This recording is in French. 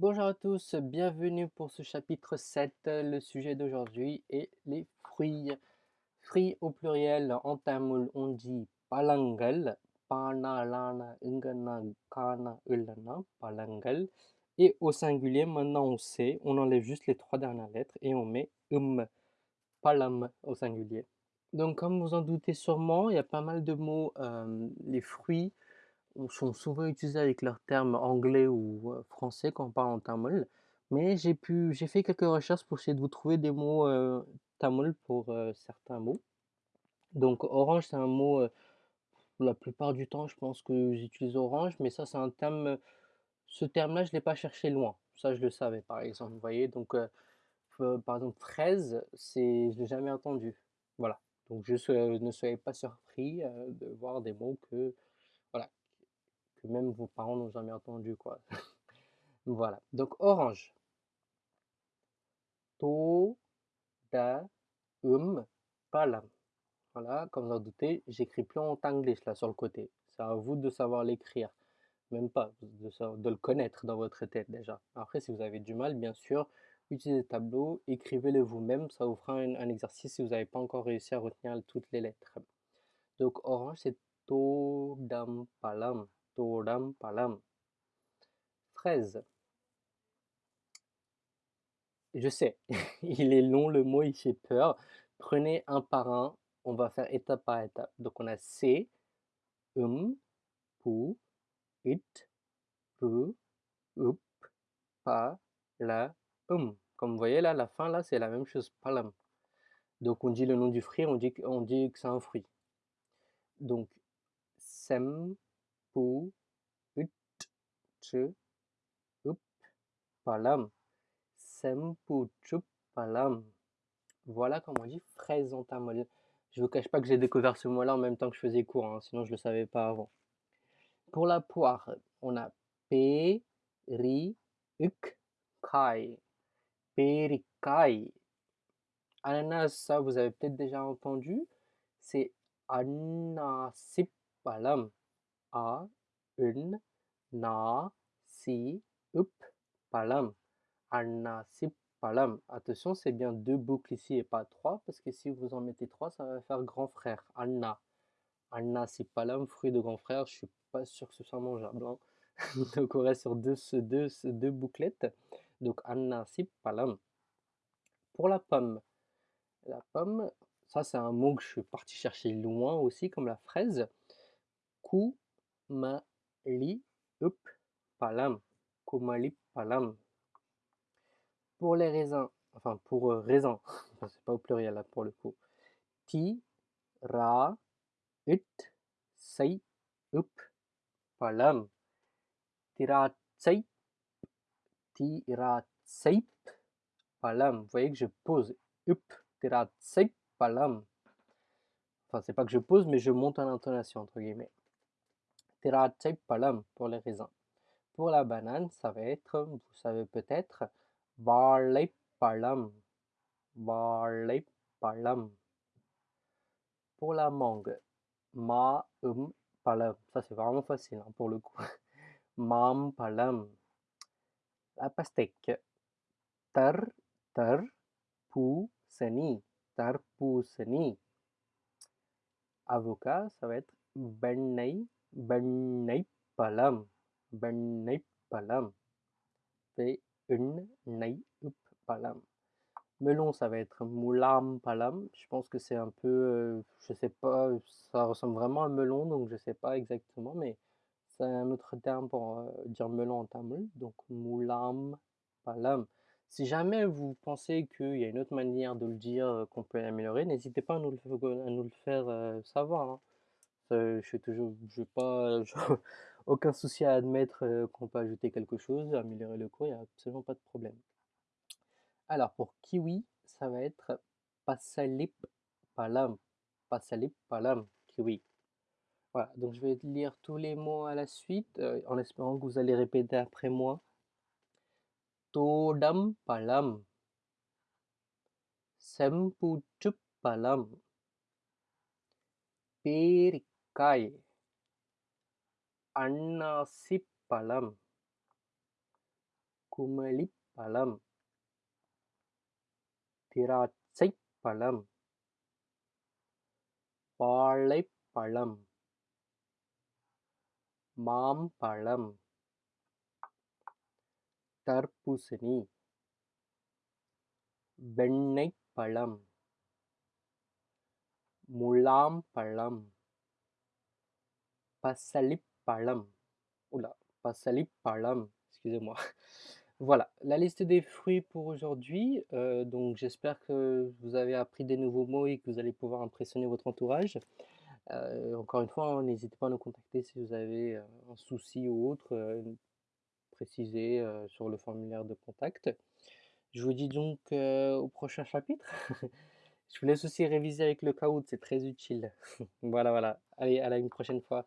Bonjour à tous, bienvenue pour ce chapitre 7. Le sujet d'aujourd'hui est les fruits. Fruits au pluriel, en tamoul on dit palangal, pana, lana, ingana, kana, ulana, palangal. Et au singulier, maintenant on sait, on enlève juste les trois dernières lettres et on met um, palam au singulier. Donc comme vous en doutez sûrement, il y a pas mal de mots, euh, les fruits, sont souvent utilisés avec leurs termes anglais ou français quand on parle en tamoul. Mais j'ai pu, j'ai fait quelques recherches pour essayer de vous trouver des mots tamoul pour certains mots. Donc orange, c'est un mot, la plupart du temps, je pense que j'utilise orange, mais ça, c'est un terme, ce terme-là, je ne l'ai pas cherché loin. Ça, je le savais, par exemple, vous voyez? Donc, par exemple, fraise, c'est, je l'ai jamais entendu. Voilà. Donc, je ne soyez pas surpris de voir des mots que, que même vos parents n'ont jamais entendu, quoi. voilà. Donc, orange. To, da, um, palam. Voilà, comme vous en doutez, j'écris plus en anglais là sur le côté. C'est à vous de savoir l'écrire. Même pas, de, le connaître dans votre tête déjà. Après, si vous avez du mal, bien sûr, utilisez le tableau, écrivez-le vous-même. Ça vous fera un, exercice si vous n'avez pas encore réussi à retenir toutes les lettres. Donc, orange, c'est to, dam, palam. Todam palam. Fraise. Je sais, il est long le mot, il fait peur. Prenez un par un, on va faire étape par étape. Donc on a C, um, pu, it, up, pa, la, um. Comme vous voyez là, la fin là, c'est la même chose, palam. Donc on dit le nom du fruit, on dit, on dit que c'est un fruit. Donc, sem, chup, palam. Voilà comment on dit fraise en tamil. Je vous cache pas que j'ai découvert ce mot-là en même temps que je faisais cours, hein, sinon je le savais pas avant. Pour la poire, on a p, ri, uk, kai. Perikai. Ananas, ça vous avez peut-être déjà entendu, c'est anasipalam. A, un, na, si, up, palam. Anasipalam. Attention, c'est bien deux boucles ici et pas trois, parce que si vous en mettez trois, ça va faire grand frère. Anna. Anasipalam, fruit de grand frère, je suis pas sûr que ce soit mangeable. Hein. Donc on reste sur deux, deux, deux bouclettes. Donc Anasipalam. Pour la pomme. La pomme, ça c'est un mot que je suis parti chercher loin aussi, comme la fraise. Ku Mali up palam. Kumali palam. Pour les raisins, enfin pour euh, raisins, c'est pas au pluriel là pour le coup. Ti, ra, ut, say, up, palam. Tira, say, tira, say, palam. Vous voyez que je pose up, tira, say, palam. Enfin, c'est pas que je pose, mais je monte en intonation, entre guillemets. Tirache palam pour les raisins. Pour la banane, ça va être, vous savez peut-être. Barley palam. Pour la mangue, ma um palam. Ça c'est vraiment facile hein, pour le coup. Mam palam. La pastèque, tar tar pu seni. Tar pu seni. Avocat, ça va être bennei palam, palam, palam. Melon, ça va être moulam palam. Je pense que c'est un peu, euh, je sais pas, ça ressemble vraiment à melon, donc je sais pas exactement, mais c'est un autre terme pour euh, dire melon en tamoul. Donc moulam palam. Si jamais vous pensez qu'il y a une autre manière de le dire euh, qu'on peut améliorer, n'hésitez pas à nous le, faire savoir. Hein. Euh, je suis toujours, je pas, aucun souci à admettre euh, qu'on peut ajouter quelque chose, améliorer le cours, il n'y a absolument pas de problème. Alors pour kiwi, ça va être pasalip palam, pasalip palam, kiwi. Voilà, donc je vais lire tous les mots à la suite, euh, en espérant que vous allez répéter après moi. Todam palam, sempuchup palam, perik காய் அன்னாசிப்பழம் குமளிப்பழம் குமளிப் பழம் வாழைப்பழம் மாம்பழம் தர்பூசணி வெண்ணெய்ப்பழம் முலாம் பழம் passalippalam. Oula, passalippalam, excusez-moi. Voilà, la liste des fruits pour aujourd'hui. Euh, donc j'espère que vous avez appris des nouveaux mots et que vous allez pouvoir impressionner votre entourage. Euh, encore une fois, hein, n'hésitez pas à nous contacter si vous avez euh, un souci ou autre, précisez sur le formulaire de contact. Je vous dis donc au prochain chapitre. Je vous laisse aussi réviser avec le caout, c'est très utile. voilà, voilà. Allez, à la prochaine fois.